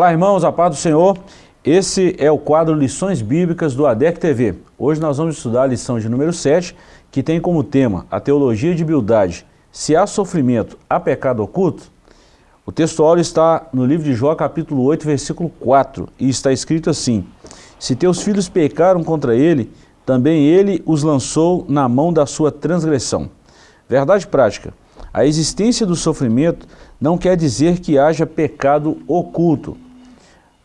Olá irmãos, a paz do Senhor. Esse é o quadro Lições Bíblicas do ADEC TV. Hoje nós vamos estudar a lição de número 7, que tem como tema a teologia de Bildade. Se há sofrimento, há pecado oculto? O texto áureo está no livro de Jó, capítulo 8, versículo 4, e está escrito assim, Se teus filhos pecaram contra ele, também ele os lançou na mão da sua transgressão. Verdade prática, a existência do sofrimento não quer dizer que haja pecado oculto.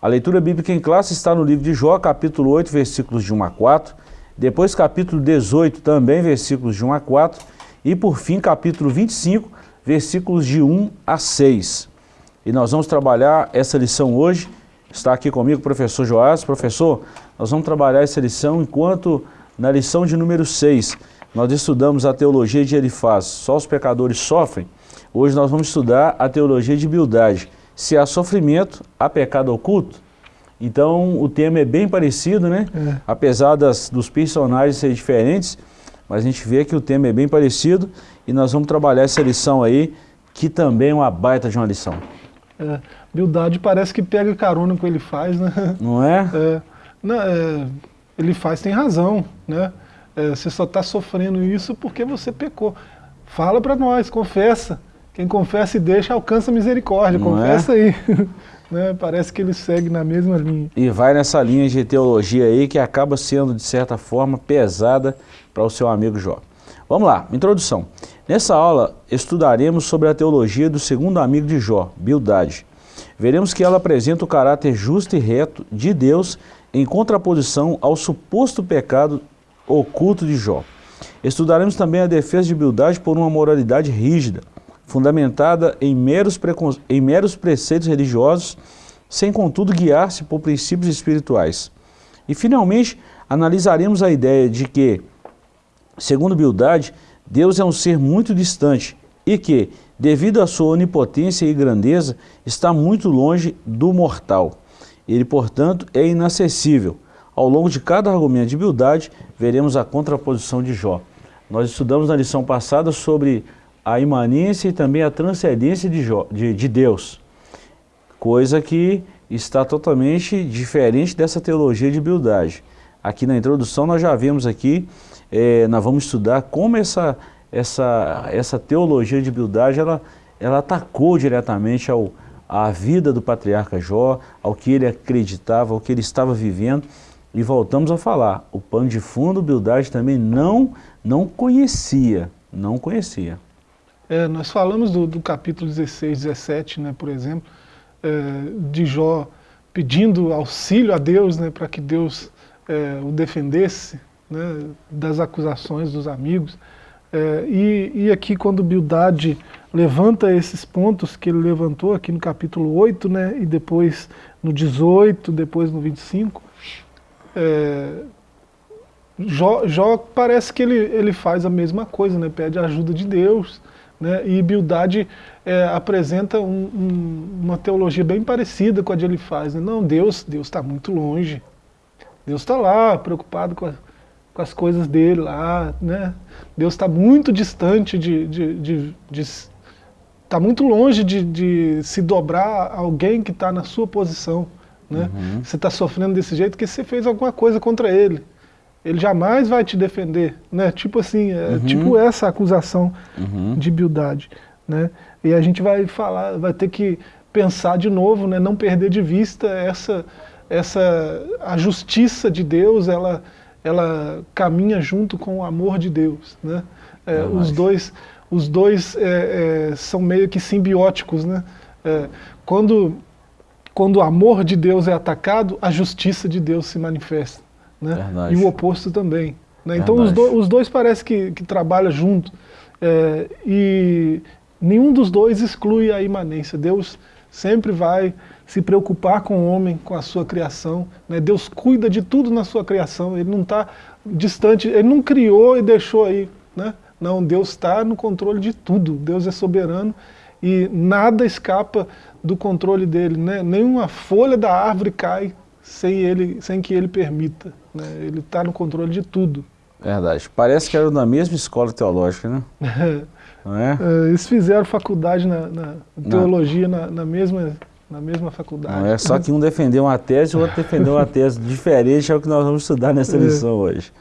A leitura bíblica em classe está no livro de Jó, capítulo 8, versículos de 1 a 4, depois capítulo 18, também versículos de 1 a 4, e por fim capítulo 25, versículos de 1 a 6. E nós vamos trabalhar essa lição hoje, está aqui comigo o professor Joás. Professor, nós vamos trabalhar essa lição enquanto na lição de número 6, nós estudamos a teologia de Elifaz, só os pecadores sofrem. Hoje nós vamos estudar a teologia de Bildade. Se há sofrimento, há pecado oculto? Então o tema é bem parecido, né? É. Apesar das, dos personagens serem diferentes, mas a gente vê que o tema é bem parecido e nós vamos trabalhar essa lição aí, que também é uma baita de uma lição. É, Bildade parece que pega carona com o que ele faz, né? Não é? é, não, é ele faz tem razão, né? é, você só está sofrendo isso porque você pecou. Fala para nós, confessa. Quem confessa e deixa alcança misericórdia, Não confessa é? aí. né? Parece que ele segue na mesma linha. E vai nessa linha de teologia aí que acaba sendo, de certa forma, pesada para o seu amigo Jó. Vamos lá, introdução. Nessa aula estudaremos sobre a teologia do segundo amigo de Jó, Bildade. Veremos que ela apresenta o caráter justo e reto de Deus em contraposição ao suposto pecado oculto de Jó. Estudaremos também a defesa de Bildade por uma moralidade rígida, fundamentada em meros, em meros preceitos religiosos, sem contudo guiar-se por princípios espirituais. E finalmente, analisaremos a ideia de que, segundo Bildade, Deus é um ser muito distante e que, devido à sua onipotência e grandeza, está muito longe do mortal. Ele, portanto, é inacessível, ao longo de cada argumento de Bildade, veremos a contraposição de Jó. Nós estudamos na lição passada sobre a imanência e também a transcendência de, de, de Deus, coisa que está totalmente diferente dessa teologia de Bildade. Aqui na introdução nós já vimos aqui, é, nós vamos estudar como essa, essa, essa teologia de Bildade ela, ela atacou diretamente ao, à vida do patriarca Jó, ao que ele acreditava, ao que ele estava vivendo, e voltamos a falar, o pano de fundo, Bildade também não, não conhecia, não conhecia. É, nós falamos do, do, capítulo 16, 17, né, por exemplo, é, de Jó pedindo auxílio a Deus, né, para que Deus é, o defendesse né, das acusações dos amigos. É, e, e, aqui quando Bildade levanta esses pontos que ele levantou aqui no capítulo 8, né, e depois no 18, depois no 25, é, Jó, Jó, parece que ele, ele faz a mesma coisa, né? pede a ajuda de Deus, né? e Bildade é, apresenta um, um, uma teologia bem parecida com a de ele faz. Né? Não, Deus Deus está muito longe, Deus está lá, preocupado com, a, com, as coisas dele lá, né? Deus está muito distante de, de, de, de está muito longe de, de se dobrar alguém que está na sua posição. Né? Uhum. Você está sofrendo desse jeito porque você fez alguma coisa contra ele. Ele jamais vai te defender. Né? Tipo assim, é, uhum. tipo essa acusação uhum. de Bildade. Né? E a gente vai falar, vai ter que pensar de novo, né? não perder de vista essa, essa a justiça de Deus, ela, ela caminha junto com o amor de Deus. Né? É, os dois, os dois é, é, são meio que simbióticos. Né? É, quando quando o amor de Deus é atacado, a justiça de Deus se manifesta. Né? E o oposto também. Né? Então os, do, os, dois parece que, que trabalham junto. É, e nenhum dos dois exclui a imanência. Deus sempre vai se preocupar com o homem, com a sua criação. Né? Deus cuida de tudo na sua criação. Ele não está distante, ele não criou e deixou aí. Né? Não, Deus está no controle de tudo. Deus é soberano e nada escapa do controle dele, né? nenhuma folha da árvore cai sem, ele, sem que ele permita, né? ele está no controle de tudo. Verdade, parece que era na mesma escola teológica, né? Não é? é? Eles fizeram faculdade na, na teologia na, na, mesma, na mesma faculdade. Não é só que um defendeu uma tese e o outro defendeu uma tese diferente, é o que nós vamos estudar nessa é. lição hoje.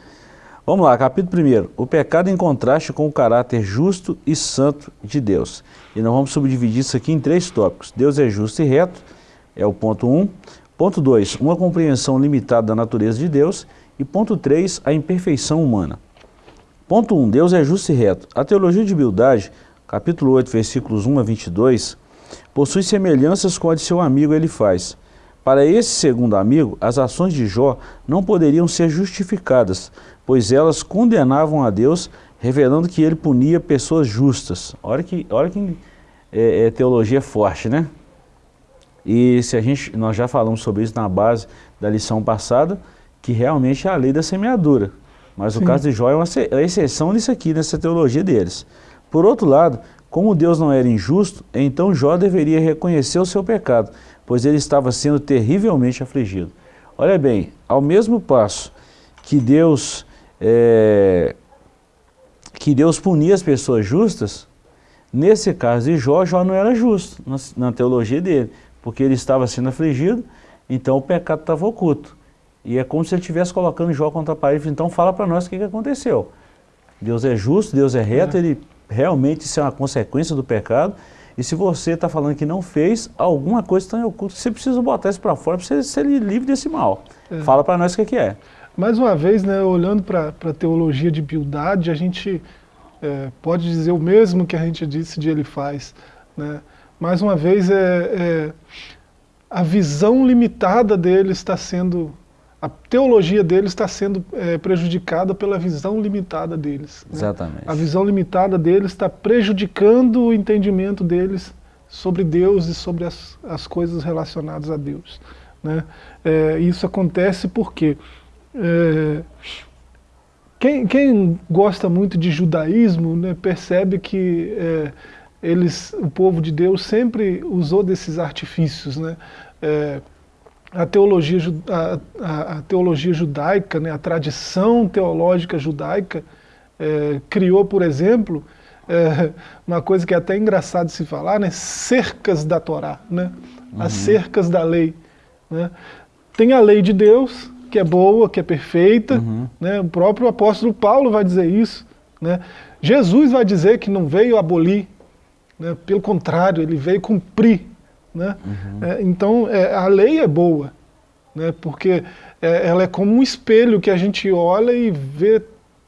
Vamos lá, capítulo 1. O pecado em contraste com o caráter justo e santo de Deus. E nós vamos subdividir isso aqui em três tópicos. Deus é justo e reto, é o ponto 1. Um. Ponto 2, uma compreensão limitada da natureza de Deus. E ponto 3, a imperfeição humana. Ponto 1, um, Deus é justo e reto. A teologia de humildade, capítulo 8, versículos 1 a 22, possui semelhanças com a de seu amigo ele faz. Para esse segundo amigo, as ações de Jó não poderiam ser justificadas, pois elas condenavam a Deus, revelando que ele punia pessoas justas. Olha que, olha que é, é teologia forte, né? E se a gente, nós já falamos sobre isso na base da lição passada, que realmente é a lei da semeadura. Mas Sim. o caso de Jó é uma é exceção nisso aqui, nessa teologia deles. Por outro lado, como Deus não era injusto, então Jó deveria reconhecer o seu pecado, pois ele estava sendo terrivelmente afligido. Olha bem, ao mesmo passo que Deus é, que Deus punia as pessoas justas, nesse caso de Jó, Jó não era justo na, na teologia dele, porque ele estava sendo afligido, então o pecado estava oculto. E é como se ele estivesse colocando Jó contra a parede, então fala para nós o que, que aconteceu. Deus é justo, Deus é reto, é. ele realmente isso é uma consequência do pecado, e se você está falando que não fez, alguma coisa está em oculto, você precisa botar isso para fora para você ser livre desse mal. É. Fala para nós o que, que é. Mais uma vez, né, olhando para a teologia de piedade, a gente é, pode dizer o mesmo que a gente disse de ele faz. Né? Mais uma vez, é, é, a visão limitada dele está sendo, a teologia dele está sendo é, prejudicada pela visão limitada deles. Né? Exatamente. A visão limitada deles está prejudicando o entendimento deles sobre Deus e sobre as, as coisas relacionadas a Deus. Né? É, isso acontece porque é, quem, quem, gosta muito de judaísmo né, percebe que é, eles, o povo de Deus sempre usou desses artifícios. Né? É, a, teologia, a, a, teologia judaica, né, a tradição teológica judaica, é, criou, por exemplo, é, uma coisa que é até engraçado de se falar, né, cercas da Torá, né, uhum. as cercas da lei. Né. Tem a lei de Deus, que é boa, que é perfeita. Uhum. Né? O próprio apóstolo Paulo vai dizer isso. Né? Jesus vai dizer que não veio abolir, né? pelo contrário, ele veio cumprir. Né? Uhum. É, então, é, a lei é boa, né? porque é, ela é como um espelho que a gente olha e vê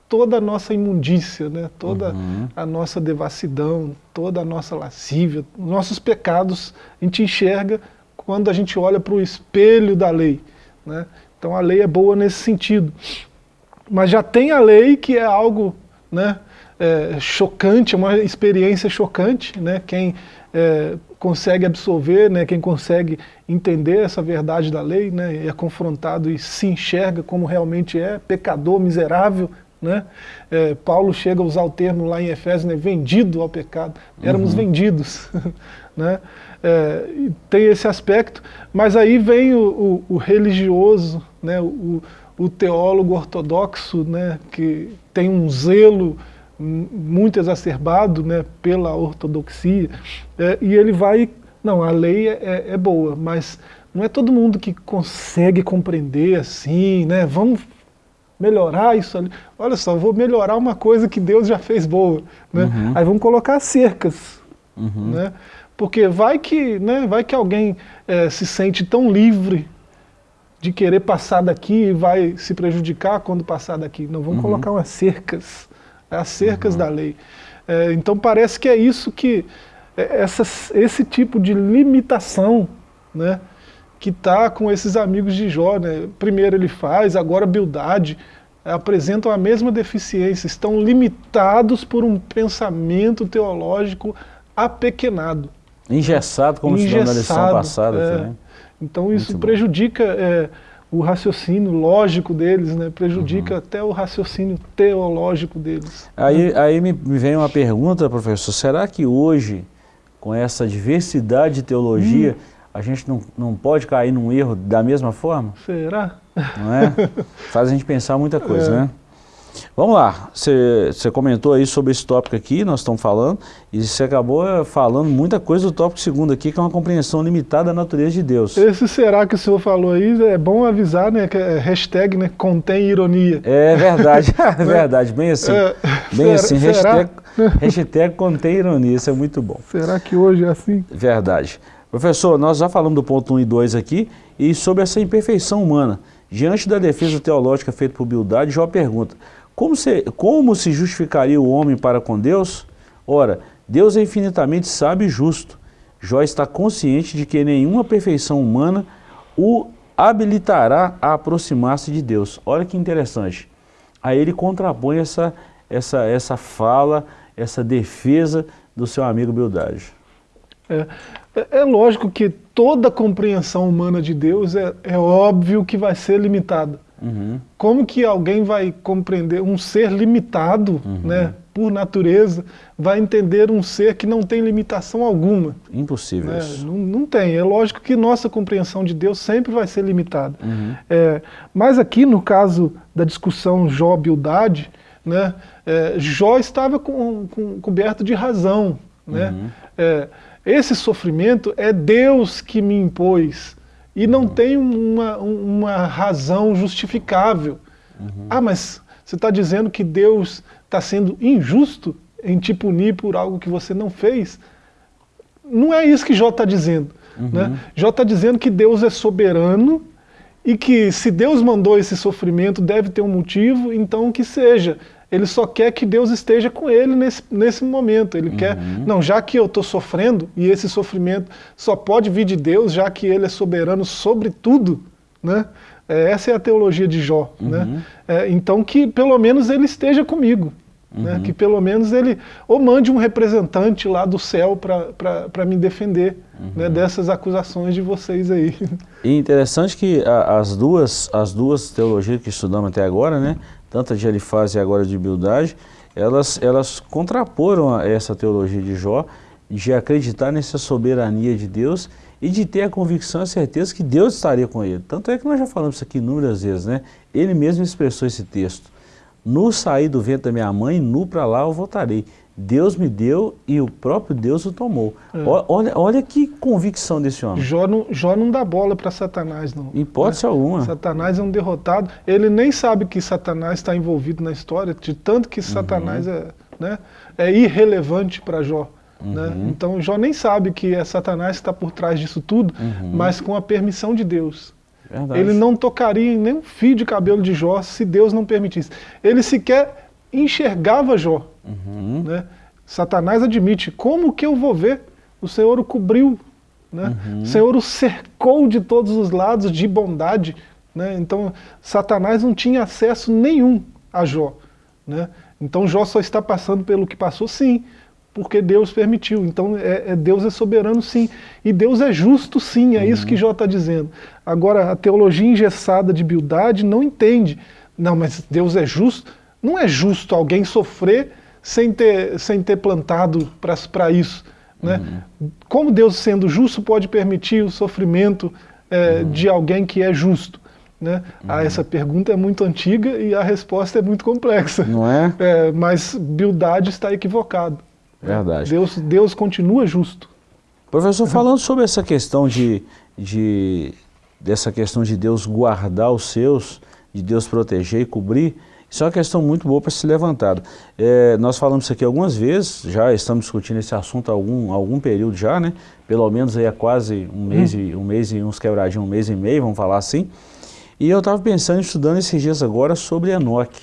toda a nossa imundícia, né? toda uhum. a nossa devassidão, toda a nossa lascívia, nossos pecados, a gente enxerga quando a gente olha para o espelho da lei. Né? Então a lei é boa nesse sentido. Mas já tem a lei que é algo né, é, chocante, é uma experiência chocante. Né, quem é, consegue absorver, né, quem consegue entender essa verdade da lei, né, é confrontado e se enxerga como realmente é, pecador, miserável. Né? É, Paulo chega a usar o termo lá em Efésios, né, vendido ao pecado. Éramos uhum. vendidos. né? É, tem esse aspecto, mas aí vem o, o, o religioso, né, o, o, teólogo ortodoxo, né, que tem um zelo muito exacerbado né, pela ortodoxia, é, e ele vai, não, a lei é, é, é, boa, mas não é todo mundo que consegue compreender assim, né, vamos melhorar isso ali. Olha só, vou melhorar uma coisa que Deus já fez boa. Né? Uhum. Aí vamos colocar cercas. Uhum. Né? Porque vai que, né, vai que alguém é, se sente tão livre de querer passar daqui e vai se prejudicar quando passar daqui. Não, vamos uhum. colocar umas cercas, as cercas uhum. da lei. É, então parece que é isso que, é, essa, esse tipo de limitação, né, que está com esses amigos de Jó. Né? Primeiro ele faz, agora Bildade, apresentam a mesma deficiência, estão limitados por um pensamento teológico apequenado. Engessado, como Engessado, estudou na lição passada. É. Também. Então isso Muito prejudica é, o raciocínio lógico deles, né? prejudica uhum. até o raciocínio teológico deles. Aí, né? aí me, me vem uma pergunta, professor, será que hoje, com essa diversidade de teologia, hum. a gente não, não pode cair num erro da mesma forma? Será? Não é? Faz a gente pensar muita coisa, é. né? Vamos lá, você comentou aí sobre esse tópico aqui, nós estamos falando, e você acabou eh, falando muita coisa do tópico segundo aqui, que é uma compreensão limitada da natureza de Deus. Esse será que o senhor falou aí, é bom avisar, né, que é hashtag, né, contém ironia. É verdade, é verdade, bem assim, é, bem será, assim, hashtag, hashtag contém ironia, isso é muito bom. Será que hoje é assim? Verdade. Professor, nós já falamos do ponto 1 e 2 aqui, e sobre essa imperfeição humana. Diante da defesa teológica feita por Bildade, Jó pergunta, como se, como se justificaria o homem para com Deus? Ora, Deus é infinitamente sábio e justo. Jó está consciente de que nenhuma perfeição humana o habilitará a aproximar-se de Deus. Olha que interessante. Aí ele contrapõe essa, essa, essa fala, essa defesa do seu amigo Bildade. É, é, é lógico que toda compreensão humana de Deus é, é óbvio que vai ser limitada. Uhum. Como que alguém vai compreender um ser limitado, uhum. né, por natureza, vai entender um ser que não tem limitação alguma? Impossível né? Não, não, tem. É lógico que nossa compreensão de Deus sempre vai ser limitada. Uhum. É, mas aqui no caso da discussão Jó-Bildade, né, é, Jó estava com, com, coberto de razão. Né? Uhum. É, esse sofrimento é Deus que me impôs e não tem uma, uma razão justificável. Uhum. Ah, mas você está dizendo que Deus está sendo injusto em te punir por algo que você não fez? Não é isso que Jó está dizendo. Uhum. Né? Jó está dizendo que Deus é soberano e que se Deus mandou esse sofrimento deve ter um motivo, então que seja ele só quer que Deus esteja com ele nesse, nesse momento. Ele uhum. quer, não, já que eu estou sofrendo, e esse sofrimento só pode vir de Deus, já que ele é soberano sobre tudo, né? É, essa é a teologia de Jó. Né? Uhum. Né? É, então que pelo menos ele esteja comigo. Né? Uhum. Né? Que pelo menos ele ou mande um representante lá do céu para me defender né? Uhum. dessas acusações de vocês aí. E interessante que as, duas, as duas teologias que estudamos até agora, né? Tanto de Elifaz e agora de Bildade, elas, elas contraporam essa teologia de Jó, de acreditar nessa soberania de Deus e de ter a convicção e a certeza que Deus estaria com ele. Tanto é que nós já falamos isso aqui inúmeras vezes, né? Ele mesmo expressou esse texto. Nu saí do vento da minha mãe, nu para lá eu voltarei. Deus me deu e o próprio Deus o tomou. É. Olha, olha que convicção desse homem. Jó não, Jó não dá bola para Satanás, não. Hipótese né? alguma. Satanás é um derrotado. Ele nem sabe que Satanás está envolvido na história, de tanto que Satanás uhum. é, né, é irrelevante para Jó. Né? Uhum. Né? Então Jó nem sabe que é Satanás que está por trás disso tudo, uhum. mas com a permissão de Deus. Verdade. Ele não tocaria em nenhum fio de cabelo de Jó se Deus não permitisse. Ele sequer enxergava Jó. Uhum. Né? Satanás admite, como que eu vou ver? O Senhor o cobriu, né? Uhum. o Senhor o cercou de todos os lados de bondade. Né? Então Satanás não tinha acesso nenhum a Jó. Né? Então Jó só está passando pelo que passou, sim, porque Deus permitiu. Então é, é Deus é soberano, sim. E Deus é justo, sim, é uhum. isso que Jó está dizendo. Agora, a teologia engessada de Bildade não entende. Não, mas Deus é justo. Não é justo alguém sofrer sem ter, sem ter plantado para isso. Né? Uhum. Como Deus, sendo justo, pode permitir o sofrimento é, uhum. de alguém que é justo? Né? Uhum. Ah, essa pergunta é muito antiga e a resposta é muito complexa. Não é? é mas Bildade está equivocado. Verdade. Deus, Deus continua justo. Professor, falando sobre essa questão de, de, dessa questão de Deus guardar os seus, de Deus proteger e cobrir, isso é uma questão muito boa para ser levantada. É, nós falamos isso aqui algumas vezes, já estamos discutindo esse assunto há algum, algum período já, né? Pelo menos aí há quase um mês, hum. e, um mês e uns quebradinhos, um mês e meio, vamos falar assim. E eu estava pensando, estudando esses dias agora sobre Enoque.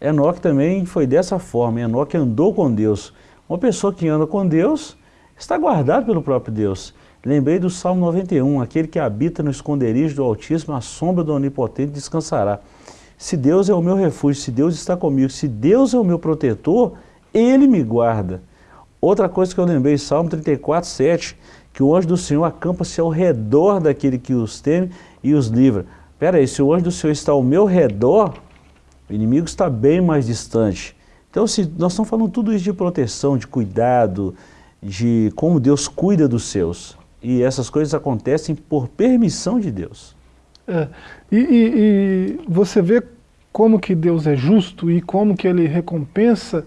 Enoque também foi dessa forma, Enoque andou com Deus. Uma pessoa que anda com Deus está guardado pelo próprio Deus. Lembrei do Salmo 91, aquele que habita no esconderijo do Altíssimo, a sombra do Onipotente descansará. Se Deus é o meu refúgio, se Deus está comigo, se Deus é o meu protetor, Ele me guarda. Outra coisa que eu lembrei, Salmo 34, 7, que o anjo do Senhor acampa-se ao redor daquele que os teme e os livra. Espera aí, se o anjo do Senhor está ao meu redor, o inimigo está bem mais distante. Então, se nós estamos falando tudo isso de proteção, de cuidado, de como Deus cuida dos seus. E essas coisas acontecem por permissão de Deus. É, e, e, e, você vê como que Deus é justo e como que ele recompensa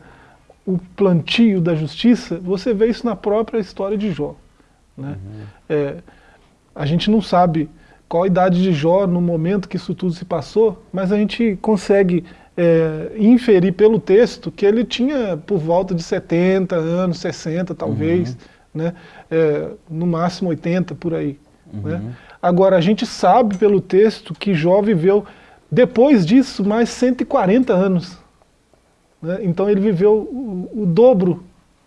o plantio da justiça, você vê isso na própria história de Jó. Né? Uhum. É, a gente não sabe qual a idade de Jó no momento que isso tudo se passou, mas a gente consegue é, inferir pelo texto que ele tinha por volta de 70 anos, 60 talvez, uhum. né? É, no máximo 80 por aí. Uhum. Né? Agora, a gente sabe pelo texto que Jó viveu, depois disso, mais 140 anos. Né? Então ele viveu o, o, dobro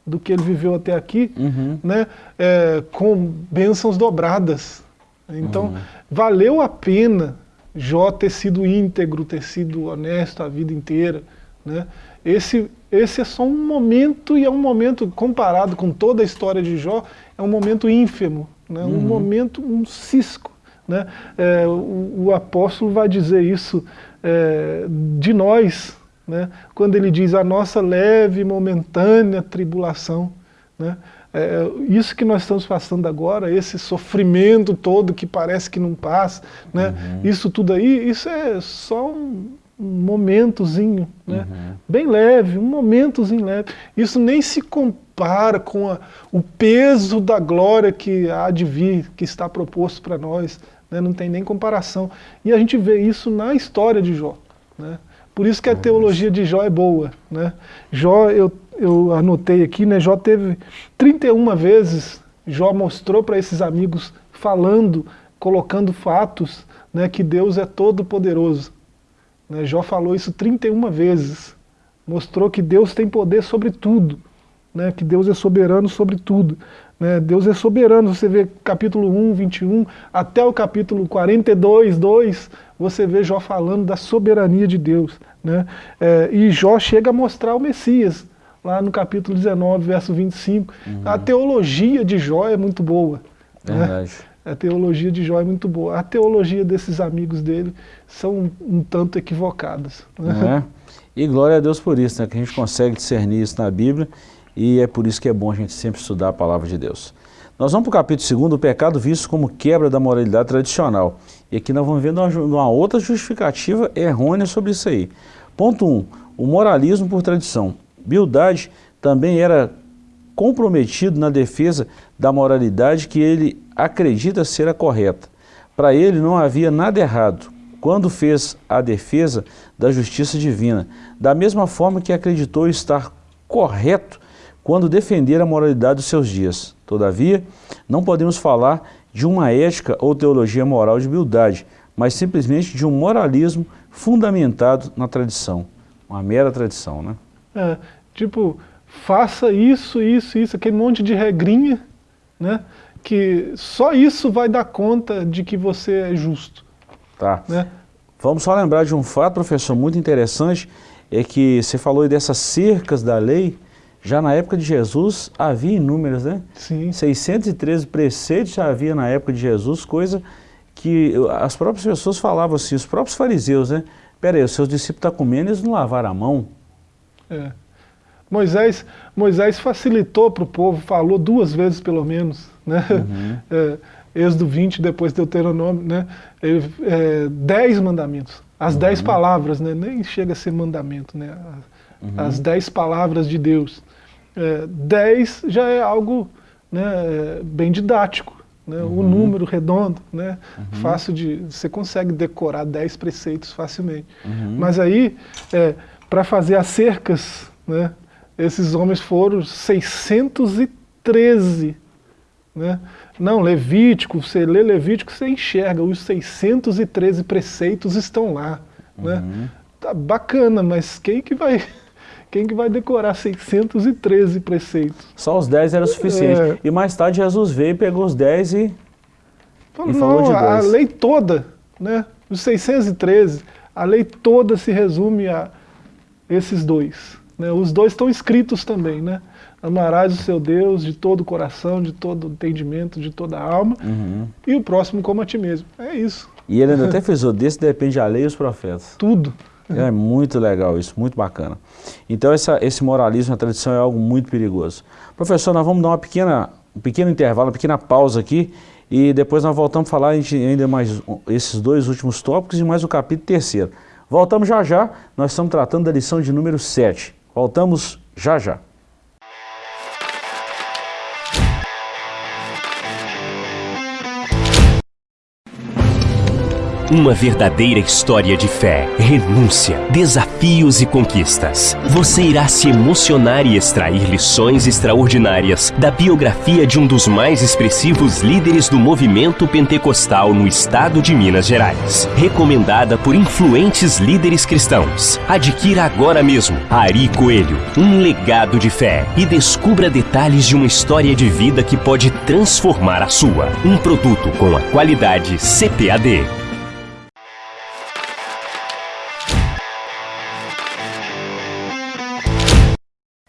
do que ele viveu até aqui, uhum. né? É, com bênçãos dobradas. Então, uhum. valeu a pena Jó ter sido íntegro, ter sido honesto a vida inteira. Né? Esse, esse é só um momento, e é um momento, comparado com toda a história de Jó, é um momento ínfimo, né? Uhum. um momento, um cisco. Né? É, o, o, apóstolo vai dizer isso é, de nós, né? quando ele diz a nossa leve e momentânea tribulação. Né? É, isso que nós estamos passando agora, esse sofrimento todo que parece que não passa, né? Uhum. isso tudo aí, isso é só um, um momentozinho, né? Uhum. bem leve, um momentozinho leve. Isso nem se compara com a, o peso da glória que há de vir, que está proposto para nós, né? não tem nem comparação. E a gente vê isso na história de Jó. Né? Por isso que a teologia de Jó é boa. Né? Jó, eu eu anotei aqui, né, Jó teve 31 vezes, Jó mostrou para esses amigos, falando, colocando fatos, né, que Deus é todo poderoso. Né, Jó falou isso 31 vezes, mostrou que Deus tem poder sobre tudo, né, que Deus é soberano sobre tudo. Né, Deus é soberano, você vê capítulo 1, 21, até o capítulo 42, 2, você vê Jó falando da soberania de Deus. Né, é, e Jó chega a mostrar o Messias, lá no capítulo 19, verso 25. Uhum. A teologia de Jó é muito boa. Né? Verdade. Né? A teologia de Jó é muito boa. A teologia desses amigos dele são um, tanto equivocadas. Né? É? E glória a Deus por isso, né? que a gente consegue discernir isso na Bíblia e é por isso que é bom a gente sempre estudar a palavra de Deus. Nós vamos para o capítulo 2, o pecado visto como quebra da moralidade tradicional. E aqui nós vamos ver uma, uma outra justificativa errônea sobre isso aí. Ponto 1. Um, o moralismo por tradição. Bildade também era comprometido na defesa da moralidade que ele acredita ser a correta. Para ele não havia nada errado quando fez a defesa da justiça divina, da mesma forma que acreditou estar correto quando defender a moralidade dos seus dias. Todavia, não podemos falar de uma ética ou teologia moral de bildade, mas simplesmente de um moralismo fundamentado na tradição, uma mera tradição, né? É, tipo, faça isso, isso, isso, aquele monte de regrinha, né? Que só isso vai dar conta de que você é justo. Tá. Né? Vamos só lembrar de um fato, professor, muito interessante, é que você falou dessas cercas da lei, já na época de Jesus havia inúmeras, né? Sim. 613 preceitos já havia na época de Jesus, coisa que as próprias pessoas falavam assim, os próprios fariseus, né? Pera aí, os seus discípulos estão comendo, eles não lavaram a mão. É. Moisés, Moisés facilitou para o povo, falou duas vezes pelo menos, né? Uhum. É, Êxodo 20, depois Deuteronômio, né? É, dez mandamentos, as uhum. dez palavras, né? nem chega a ser mandamento, né? Uhum. as dez palavras de Deus. É, dez já é algo né, bem didático, né? o uhum. número redondo, né? Uhum. fácil de, você consegue decorar dez preceitos facilmente. Uhum. Mas aí, é, para fazer as cercas, né? Esses homens foram 613. Né? Não, Levítico, você lê Levítico, você enxerga, os 613 preceitos estão lá. Né? Uhum. Né? Tá bacana, mas quem que vai... Quem que vai decorar 613 preceitos? Só os 10 era suficiente. É... E mais tarde Jesus veio, e pegou os 10 e, Fala, e não, falou de dois. A lei toda, né? os 613, a lei toda se resume a esses dois. Né? Os dois estão escritos também, né? Amarás o seu Deus de todo o coração, de todo o entendimento, de toda a alma, uhum. e o próximo como a ti mesmo. É isso. E ele ainda até fez o desse depende a lei e os profetas. Tudo. É muito legal isso, muito bacana. Então essa, esse moralismo na tradição é algo muito perigoso. Professor, nós vamos dar uma pequena, um pequeno intervalo, uma pequena pausa aqui, e depois nós voltamos a falar ainda mais esses dois últimos tópicos e mais o capítulo terceiro. Voltamos já já, nós estamos tratando da lição de número 7. Voltamos já já. Uma verdadeira história de fé, renúncia, desafios e conquistas. Você irá se emocionar e extrair lições extraordinárias da biografia de um dos mais expressivos líderes do movimento pentecostal no estado de Minas Gerais. Recomendada por influentes líderes cristãos. Adquira agora mesmo Ari Coelho, um legado de fé e descubra detalhes de uma história de vida que pode transformar a sua. Um produto com a qualidade CPAD.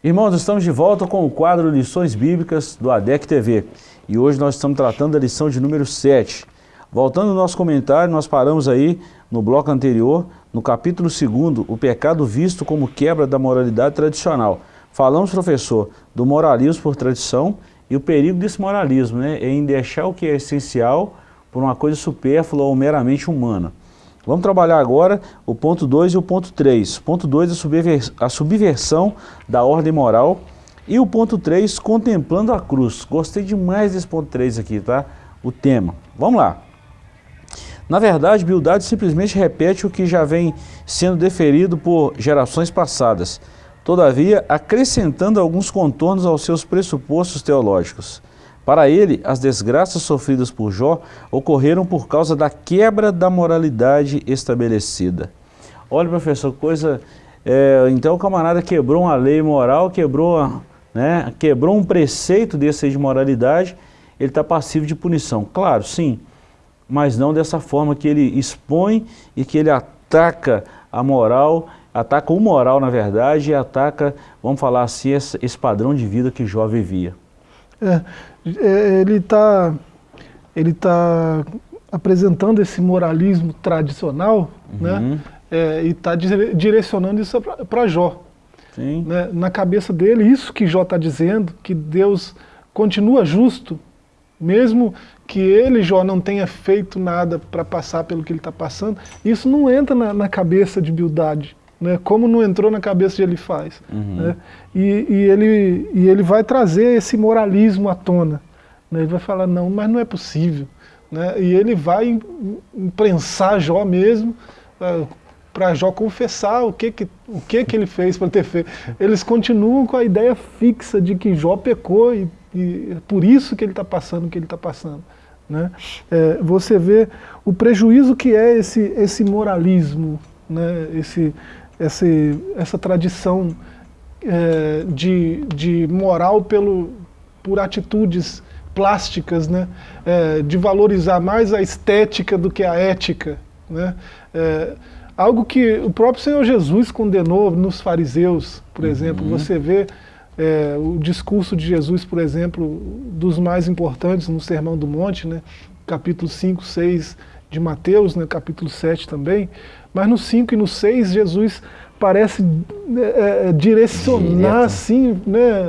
Irmãos, estamos de volta com o quadro Lições Bíblicas do ADEC TV. E hoje nós estamos tratando da lição de número 7. Voltando ao nosso comentário, nós paramos aí no bloco anterior, no capítulo 2, o pecado visto como quebra da moralidade tradicional. Falamos, professor, do moralismo por tradição e o perigo desse moralismo, né, em deixar o que é essencial por uma coisa supérflua ou meramente humana. Vamos trabalhar agora o ponto 2 e o ponto 3. Ponto 2, a, a subversão da ordem moral. E o ponto 3, contemplando a cruz. Gostei demais desse ponto 3 aqui, tá? O tema. Vamos lá. Na verdade, Bildade simplesmente repete o que já vem sendo deferido por gerações passadas, todavia acrescentando alguns contornos aos seus pressupostos teológicos. Para ele, as desgraças sofridas por Jó ocorreram por causa da quebra da moralidade estabelecida. Olha, professor, coisa... É, então o camarada quebrou uma lei moral, quebrou, né, quebrou um preceito desse de moralidade, ele está passivo de punição. Claro, sim, mas não dessa forma que ele expõe e que ele ataca a moral, ataca o moral na verdade e ataca, vamos falar assim, esse, padrão de vida que Jó vivia. É, é, ele está ele tá apresentando esse moralismo tradicional uhum. né, é, e está direcionando isso para Jó. Né, na cabeça dele, isso que Jó está dizendo, que Deus continua justo, mesmo que ele, Jó, não tenha feito nada para passar pelo que ele está passando, isso não entra na, na cabeça de Bildade. Né, como não entrou na cabeça de ele faz. Uhum. Né, e, e, ele, e ele vai trazer esse moralismo à tona. Né? Ele vai falar, não, mas não é possível. Né? E ele vai imprensar Jó mesmo, uh, para Jó confessar o que, que, o que, que ele fez para ter feito. Eles continuam com a ideia fixa de que Jó pecou e, e é por isso que ele está passando o que ele está passando. Né? É, você vê o prejuízo que é esse, esse moralismo, né? esse, esse, essa tradição é, de, de moral pelo, por atitudes plásticas, né? É, de valorizar mais a estética do que a ética. Né? É, algo que o próprio Senhor Jesus condenou nos fariseus, por uhum. exemplo. Você vê é, o discurso de Jesus, por exemplo, dos mais importantes no Sermão do Monte, né? capítulo 5, 6 de Mateus, né? capítulo 7 também. Mas no 5 e no 6, Jesus parece é, é, direcionar, assim, né,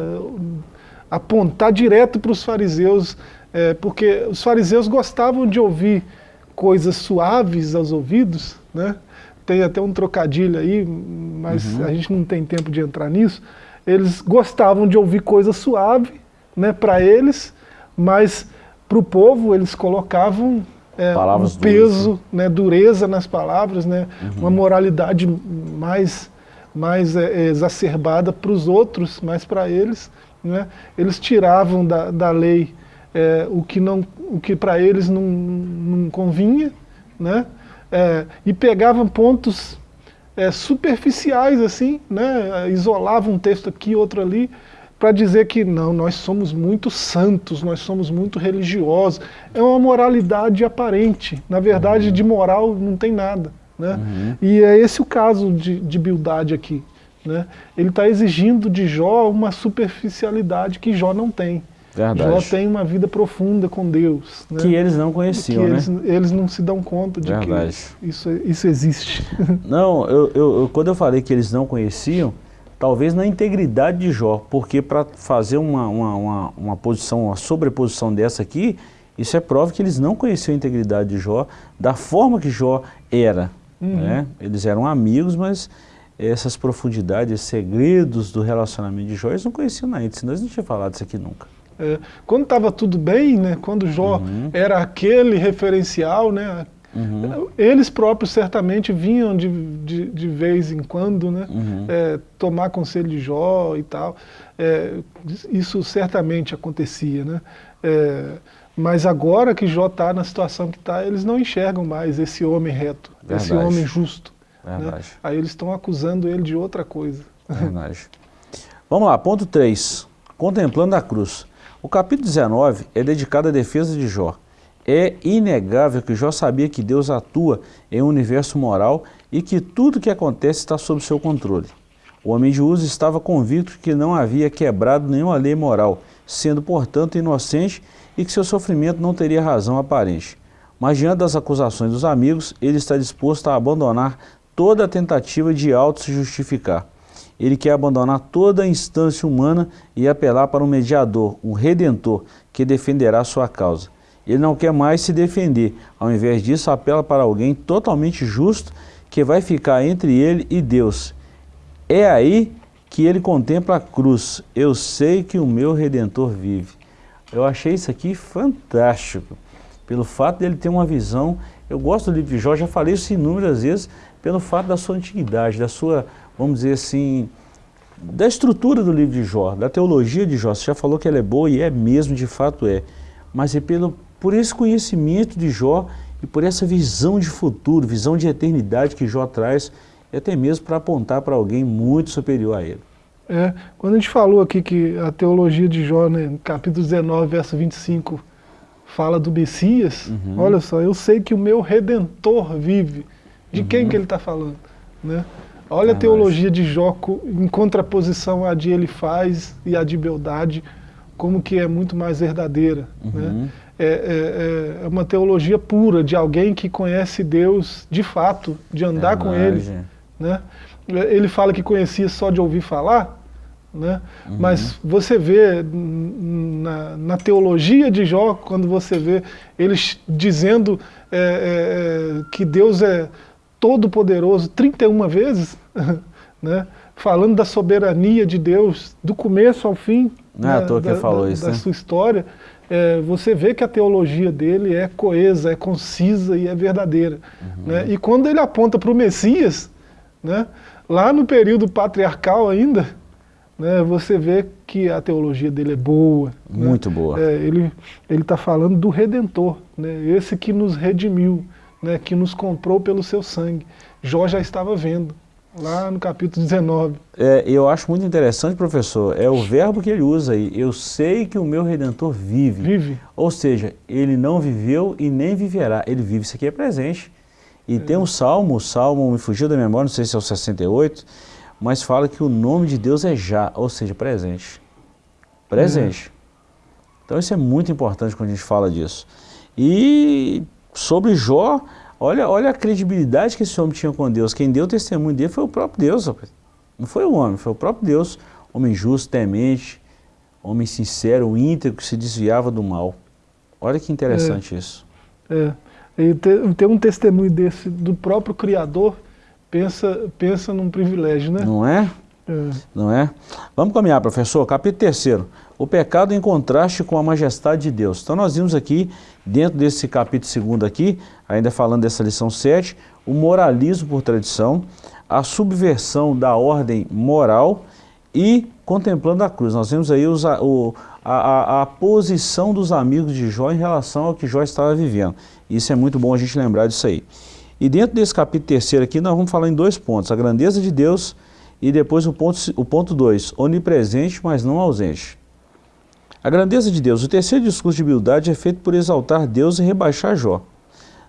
apontar direto para os fariseus, é, porque os fariseus gostavam de ouvir coisas suaves aos ouvidos, né? tem até um trocadilho aí, mas uhum. a gente não tem tempo de entrar nisso, eles gostavam de ouvir coisa suave né, para eles, mas para o povo eles colocavam é, um peso, duras, né? né, dureza nas palavras, né, uhum. uma moralidade mais, mais é, exacerbada para os outros, mas para eles né, eles tiravam da, da lei é, o que, não, o que para eles não, não convinha, né, é, e pegavam pontos é, superficiais, assim, né, isolavam um texto aqui, outro ali, para dizer que não, nós somos muito santos, nós somos muito religiosos. É uma moralidade aparente. Na verdade, uhum. de moral não tem nada. Né? Uhum. E é esse o caso de, de Bildade aqui. Né? Ele está exigindo de Jó uma superficialidade que Jó não tem. Verdade. Jó tem uma vida profunda com Deus. Né? Que eles não conheciam, que né? Eles, eles, não se dão conta de Verdade. que isso, isso existe. Não, eu, eu, quando eu falei que eles não conheciam, talvez na integridade de Jó, porque para fazer uma, uma, uma, uma, posição, uma sobreposição dessa aqui, isso é prova que eles não conheciam a integridade de Jó da forma que Jó era, Uhum. Né? Eles eram amigos, mas essas profundidades, esses segredos do relacionamento de Jó, eles não conheciam ainda, senão eles não tinham falado isso aqui nunca. É, quando estava tudo bem, né, quando Jó uhum. era aquele referencial, né, uhum. eles próprios certamente vinham de, de, de vez em quando né, uhum. é, tomar conselho de Jó e tal. É, isso certamente acontecia. Né? É, mas agora que Jó está na situação que está, eles não enxergam mais esse homem reto, Verdade. esse homem justo. Né? Aí eles estão acusando ele de outra coisa. Verdade. Vamos lá, ponto 3. Contemplando a cruz. O capítulo 19 é dedicado à defesa de Jó. É inegável que Jó sabia que Deus atua em um universo moral e que tudo que acontece está sob seu controle. O homem de Uso estava convicto que não havia quebrado nenhuma lei moral, sendo, portanto, inocente e que seu sofrimento não teria razão aparente. Mas, diante das acusações dos amigos, ele está disposto a abandonar toda a tentativa de auto-se justificar. Ele quer abandonar toda a instância humana e apelar para um mediador, um redentor, que defenderá sua causa. Ele não quer mais se defender, ao invés disso apela para alguém totalmente justo que vai ficar entre ele e Deus. É aí que ele contempla a cruz. Eu sei que o meu Redentor vive. Eu achei isso aqui fantástico, pelo fato dele ter uma visão. Eu gosto do livro de Jó, já falei isso inúmeras vezes, pelo fato da sua antiguidade, da sua vamos dizer assim, da estrutura do livro de Jó, da teologia de Jó. Você já falou que ela é boa e é mesmo, de fato é. Mas é pelo, por esse conhecimento de Jó e por essa visão de futuro, visão de eternidade que Jó traz, e até mesmo para apontar para alguém muito superior a ele. É, quando a gente falou aqui que a teologia de Jó, né, capítulo 19, verso 25, fala do Messias, uhum. olha só, eu sei que o meu Redentor vive. De uhum. quem que ele está falando? Né? Olha a teologia de Jó em contraposição à de ele faz e à de Beldade, como que é muito mais verdadeira. Uhum. Né? É, é, é, uma teologia pura, de alguém que conhece Deus de fato, de andar é com Ele. Né? Ele fala que conhecia só de ouvir falar, né? Uhum. mas você vê na, na, teologia de Jó, quando você vê eles dizendo é, é, é que Deus é todo-poderoso 31 vezes, né? falando da soberania de Deus do começo ao fim Não é né? que da, falou da, isso, da né? sua história, é, você vê que a teologia dele é coesa, é concisa e é verdadeira. Uhum. Né? E quando ele aponta para o Messias, né? lá no período patriarcal ainda, né, você vê que a teologia dele é boa. Né? Muito boa. É, ele está falando do Redentor, né? esse que nos redimiu, né, que nos comprou pelo seu sangue. Jó já estava vendo, lá no capítulo 19. É, eu acho muito interessante, professor, é o verbo que ele usa aí. Eu sei que o meu Redentor vive. Vive. Ou seja, ele não viveu e nem viverá. Ele vive, isso aqui é presente. E é. tem um salmo, o salmo me fugiu da memória, não sei se é o 68, mas fala que o nome de Deus é já, ou seja, presente. Presente. É. Então isso é muito importante quando a gente fala disso. E sobre Jó, olha, olha a credibilidade que esse homem tinha com Deus. Quem deu testemunho dele foi o próprio Deus. Não foi o homem, foi o próprio Deus. Homem justo, temente, homem sincero, íntegro, que se desviava do mal. Olha que interessante é, isso. É. E ter, ter, um testemunho desse do próprio Criador, pensa, pensa num privilégio, né? Não é? É. Não é? Vamos caminhar, professor. Capítulo 3 o pecado em contraste com a majestade de Deus. Então nós vimos aqui, dentro desse capítulo 2 aqui, ainda falando dessa lição 7, o moralismo por tradição, a subversão da ordem moral e contemplando a cruz. Nós vemos aí os, o, a, a, a, posição dos amigos de Jó em relação ao que Jó estava vivendo. Isso é muito bom a gente lembrar disso aí. E dentro desse capítulo terceiro aqui, nós vamos falar em dois pontos. A grandeza de Deus e depois o ponto 2, o ponto dois, onipresente, mas não ausente. A grandeza de Deus. O terceiro discurso de humildade é feito por exaltar Deus e rebaixar Jó.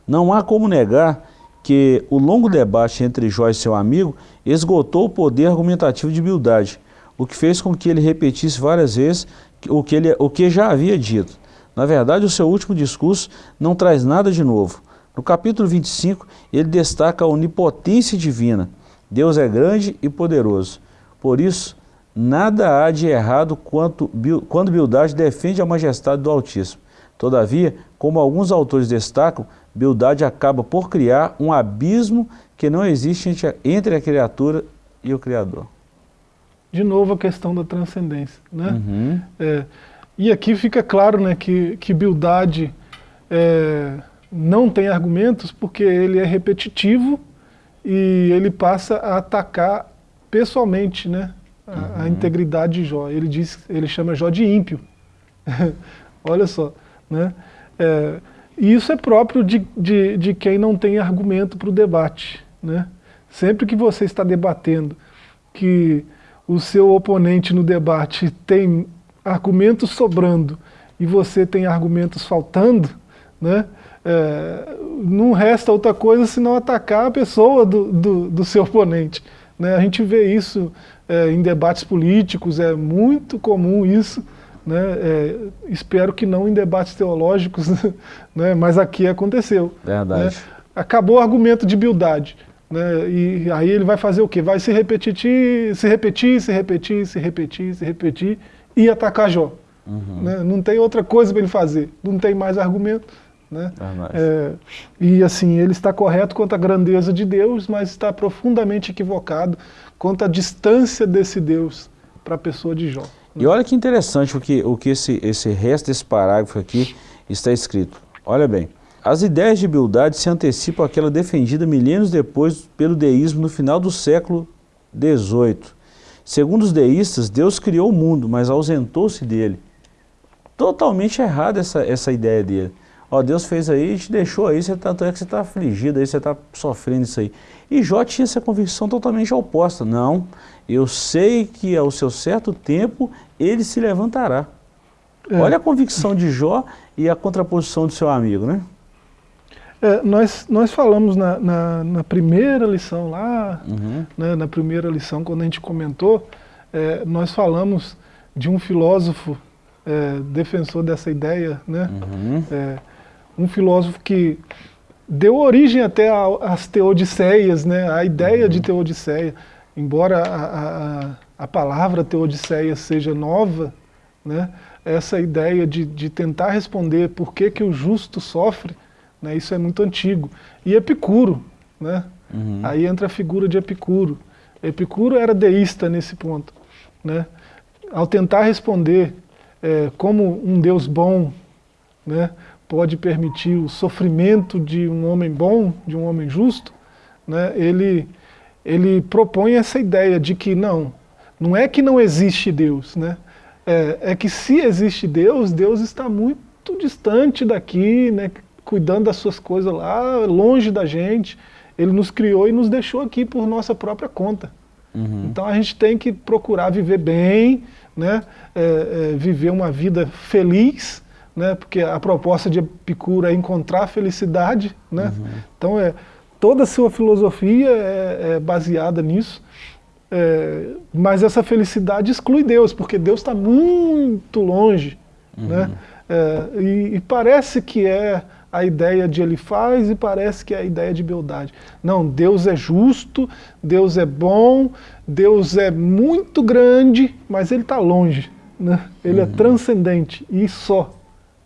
Não há como negar que o longo debate entre Jó e seu amigo esgotou o poder argumentativo de humildade, o que fez com que ele repetisse várias vezes o que, ele, o que já havia dito. Na verdade, o seu último discurso não traz nada de novo. No capítulo 25, ele destaca a onipotência divina. Deus é grande e poderoso. Por isso, Nada há de errado quanto, quando Bildade defende a majestade do Altíssimo. Todavia, como alguns autores destacam, Bildade acaba por criar um abismo que não existe entre a criatura e o Criador. De novo a questão da transcendência. Né? Uhum. É, e aqui fica claro né, que, que Bildade é, não tem argumentos porque ele é repetitivo e ele passa a atacar pessoalmente né, a, uhum. integridade de Jó. Ele, diz, ele chama Jó de ímpio. Olha só. Né? É, e isso é próprio de, de, de quem não tem argumento para o debate. Né? Sempre que você está debatendo que o seu oponente no debate tem argumentos sobrando e você tem argumentos faltando, né? É, não resta outra coisa senão atacar a pessoa do, do, do seu oponente. Né? A gente vê isso é, em debates políticos, é muito comum isso, né? É, espero que não em debates teológicos, né? mas aqui aconteceu. Verdade. Né? Acabou o argumento de bildade. Né? E aí ele vai fazer o quê? Vai se repetir, se repetir, se repetir, se repetir, se repetir e atacar Jó. Uhum. Né? Não tem outra coisa para ele fazer, não tem mais argumento. Né? É, e assim, ele está correto quanto à grandeza de Deus, mas está profundamente equivocado quanto à distância desse Deus para a pessoa de Jó. E olha que interessante o que, o que esse, esse resto desse parágrafo aqui está escrito. Olha bem, as ideias de Bildade se antecipam àquela defendida milênios depois pelo deísmo no final do século XVIII. Segundo os deístas, Deus criou o mundo, mas ausentou-se dele. Totalmente errada essa, essa ideia dele. Ó, Deus fez aí e te deixou aí, você tá, tanto é que você está afligido aí, você está sofrendo isso aí. E Jó tinha essa convicção totalmente oposta. Não, eu sei que ao seu certo tempo ele se levantará. É. Olha a convicção de Jó e a contraposição do seu amigo, né? É, nós, nós falamos na, na, na primeira lição lá, uhum. né, na primeira lição, quando a gente comentou, é, nós falamos de um filósofo é, defensor dessa ideia, né? Uhum. É, um filósofo que deu origem até às teodiceias, né? a ideia uhum. de teodiceia. Embora a, a, a palavra teodiceia seja nova, né? essa ideia de, de tentar responder por que, que o justo sofre, né? isso é muito antigo. E Epicuro, né? Uhum. aí entra a figura de Epicuro. Epicuro era deísta nesse ponto. Né? Ao tentar responder é, como um Deus bom né, pode permitir o sofrimento de um homem bom, de um homem justo, né, ele, ele propõe essa ideia de que não, não é que não existe Deus, né, é, é que se existe Deus, Deus está muito distante daqui, né, cuidando das suas coisas lá, longe da gente, ele nos criou e nos deixou aqui por nossa própria conta. Uhum. Então a gente tem que procurar viver bem, né, é, é, viver uma vida feliz, né, porque a proposta de Epicuro é encontrar a felicidade. Né? Uhum. Então é, toda a sua filosofia é, é baseada nisso. É, mas essa felicidade exclui Deus, porque Deus está muito longe. Uhum. Né? É, e, e, parece que é a ideia de ele faz e parece que é a ideia de beldade. Não, Deus é justo, Deus é bom, Deus é muito grande, mas ele está longe. Né? Ele é uhum. é transcendente e só.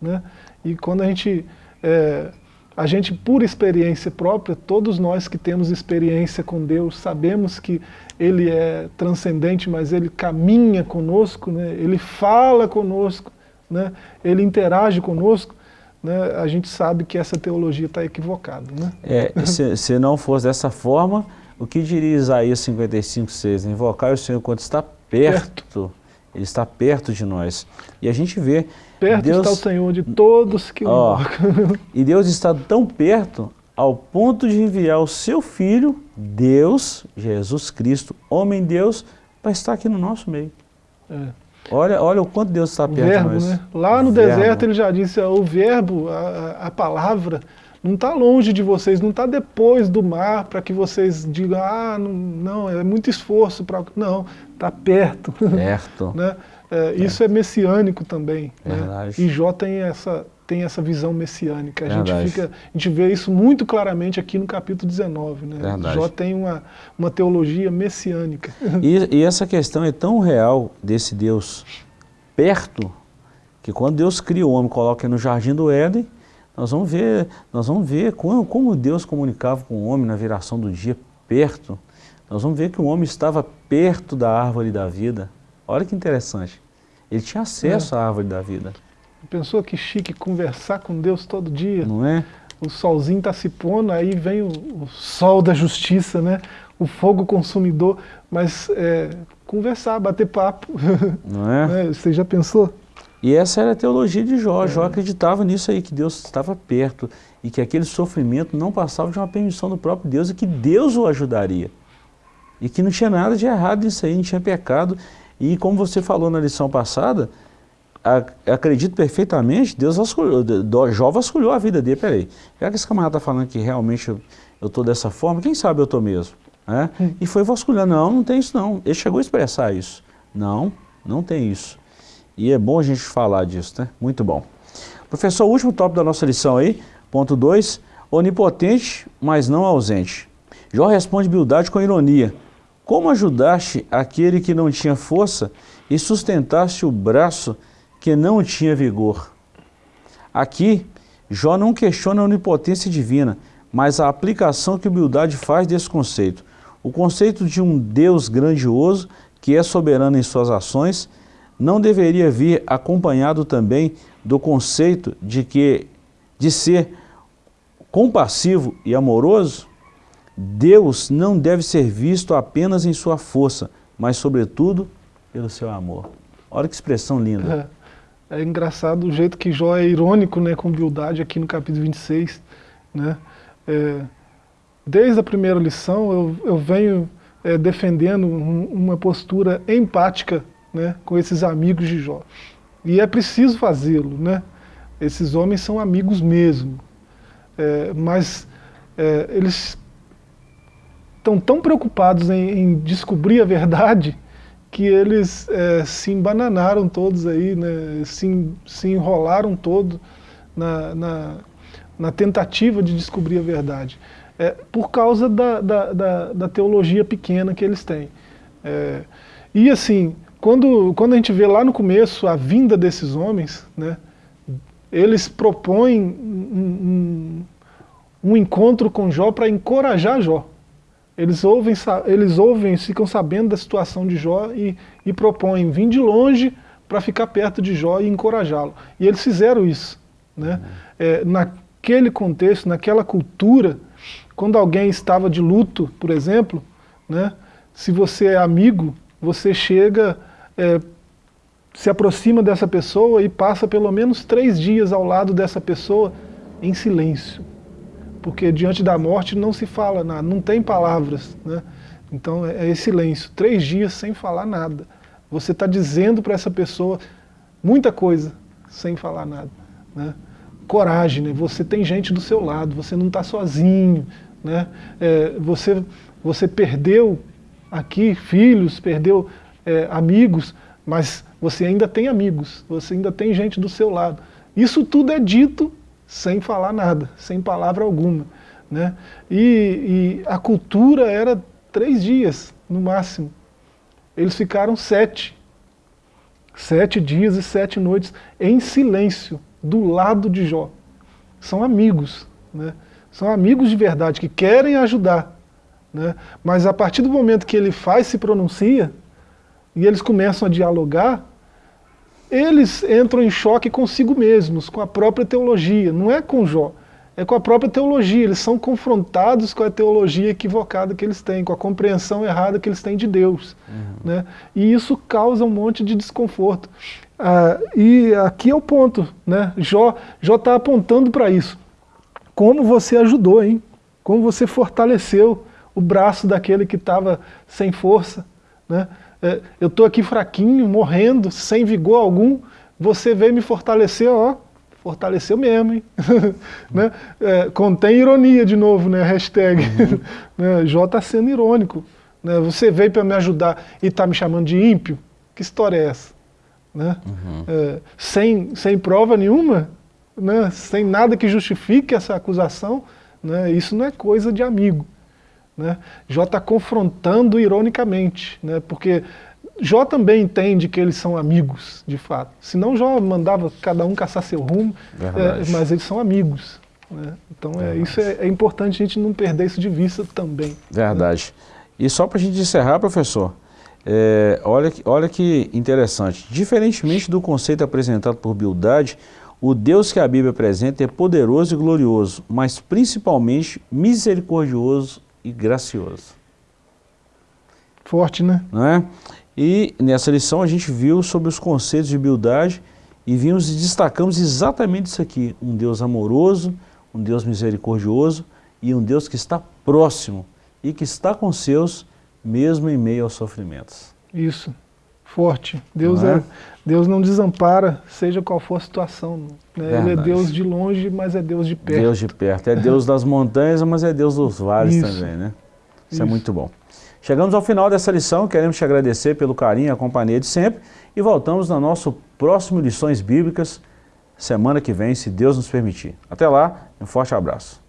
Né? E quando a gente, é, a gente por experiência própria, todos nós que temos experiência com Deus, sabemos que Ele é transcendente, mas Ele caminha conosco, né? Ele fala conosco, né? Ele interage conosco, né? a gente sabe que essa teologia está equivocada. Né? É, se, se não fosse dessa forma, o que diria Isaías 55, 6? Invocar o Senhor quando está perto, perto. Ele está perto de nós. E a gente vê... Perto Deus, está o Senhor de todos que ó, invocam. E Deus está tão perto ao ponto de enviar o seu Filho, Deus, Jesus Cristo, homem-deus, para estar aqui no nosso meio. É. Olha, olha o quanto Deus está perto verbo, de nós. Né? Lá no o deserto verbo. ele já disse, o verbo, a, a palavra, não está longe de vocês, não está depois do mar para que vocês digam, ah, não, não é muito esforço para... Não, está perto. Perto. né? É, isso é messiânico também. Né? E Jó tem essa, tem essa visão messiânica. A gente, fica, a gente vê isso muito claramente aqui no capítulo 19. Né? Jó tem uma, uma teologia messiânica. E, e essa questão é tão real desse Deus perto, que quando Deus cria o homem, coloca no jardim do Éden, Nós vamos ver, nós vamos ver como, como Deus comunicava com o homem na viração do dia, perto. Nós vamos ver que o homem estava perto da árvore da vida. Olha que interessante. Ele tinha acesso é. à árvore da vida. Pensou que chique conversar com Deus todo dia? Não é? O solzinho está se pondo, aí vem o, o, sol da justiça, né? o fogo consumidor, mas é, conversar, bater papo. Não é? é? Você já pensou? E essa era a teologia de Jó. É. Jó acreditava nisso aí, que Deus estava perto e que aquele sofrimento não passava de uma permissão do próprio Deus e que Deus o ajudaria. E que não tinha nada de errado nisso aí, não tinha pecado. E como você falou na lição passada, acredito perfeitamente, Deus vasculhou, Jó vasculhou a vida dele. Peraí, já que esse camarada está falando que realmente eu estou dessa forma, quem sabe eu estou mesmo? É? Hum. E foi vasculhando, não, não tem isso não. Ele chegou a expressar isso. Não, não tem isso. E é bom a gente falar disso, né? Muito bom. Professor, o último tópico da nossa lição aí, ponto 2, onipotente, mas não ausente. Jó responde Bildade com ironia. Como ajudaste aquele que não tinha força e sustentaste o braço que não tinha vigor? Aqui, Jó não questiona a onipotência divina, mas a aplicação que Bildade faz desse conceito. O conceito de um Deus grandioso que é soberano em suas ações não deveria vir acompanhado também do conceito de que de ser compassivo e amoroso? Deus não deve ser visto apenas em sua força, mas sobretudo pelo seu amor. Olha que expressão linda. É, é engraçado o jeito que Jó é irônico né, com humildade aqui no capítulo 26. Né? É, desde a primeira lição eu, eu venho é, defendendo um, uma postura empática né, com esses amigos de Jó. E é preciso fazê-lo, né? Esses homens são amigos mesmo. É, mas é, eles estão tão preocupados em, em, descobrir a verdade que eles é, se embananaram todos aí, né, se, se enrolaram todos na, na, na, tentativa de descobrir a verdade. É, por causa da, da, da, da, teologia pequena que eles têm. É, e assim, quando, quando a gente vê lá no começo a vinda desses homens, né, eles propõem um, um, um encontro com Jó para encorajar Jó. Eles ouvem, eles ouvem, ficam sabendo da situação de Jó e, e propõem vir de longe para ficar perto de Jó e encorajá-lo. E eles fizeram isso. Né? É, naquele contexto, naquela cultura, quando alguém estava de luto, por exemplo, né, se você é amigo, você chega é, se aproxima dessa pessoa e passa pelo menos três dias ao lado dessa pessoa em silêncio. Porque diante da morte não se fala nada, não tem palavras. Né? Então é, é silêncio, três dias sem falar nada. Você está dizendo para essa pessoa muita coisa sem falar nada. Né? Coragem, né? você tem gente do seu lado, você não está sozinho. Né? É, você, você perdeu aqui filhos, perdeu é, amigos, mas você ainda tem amigos, você ainda tem gente do seu lado. Isso tudo é dito sem falar nada, sem palavra alguma. Né? E, e a cultura era três dias, no máximo. Eles ficaram sete. Sete dias e sete noites em silêncio, do lado de Jó. São amigos, né? são amigos de verdade, que querem ajudar. Né? Mas a partir do momento que ele faz, se pronuncia, e eles começam a dialogar, eles entram em choque consigo mesmos, com a própria teologia, não é com Jó, é com a própria teologia, eles são confrontados com a teologia equivocada que eles têm, com a compreensão errada que eles têm de Deus. Uhum. Né? E isso causa um monte de desconforto. Ah, e aqui é o ponto, né? Jó está apontando para isso. Como você ajudou, hein? Como você fortaleceu o braço daquele que estava sem força, né? É, eu estou aqui fraquinho, morrendo, sem vigor algum, você veio me fortalecer, ó, fortaleceu mesmo, hein? né? é, contém ironia de novo, né? Hashtag. Uhum. né? Jó está sendo irônico. Né? Você veio para me ajudar e está me chamando de ímpio? Que história é essa? Né? Uhum. É, sem, sem prova nenhuma, né? sem nada que justifique essa acusação, né? isso não é coisa de amigo. Né? Jó está confrontando ironicamente, né? porque Jó também entende que eles são amigos, de fato. Senão Jó mandava cada um caçar seu rumo, é, mas eles são amigos. Né? Então é, isso é, é, importante a gente não perder isso de vista também. Né? Verdade. E só para a gente encerrar, professor, é, olha, olha que interessante. Diferentemente do conceito apresentado por Bildade, o Deus que a Bíblia apresenta é poderoso e glorioso, mas principalmente misericordioso e gracioso. Forte, né? Não é? E nessa lição a gente viu sobre os conceitos de Bildade e vimos e destacamos exatamente isso aqui. Um Deus amoroso, um Deus misericordioso e um Deus que está próximo e que está com seus mesmo em meio aos sofrimentos. Isso, forte. Deus, é? é Deus não desampara, seja qual for a situação. Né? Ele é Deus de longe, mas é Deus de perto. Deus de perto. É Deus das montanhas, mas é Deus dos vales Isso. também, né? Isso, Isso é muito bom. Chegamos ao final dessa lição, queremos te agradecer pelo carinho e a companhia de sempre e voltamos no nosso próximo Lições Bíblicas, semana que vem, se Deus nos permitir. Até lá, um forte abraço.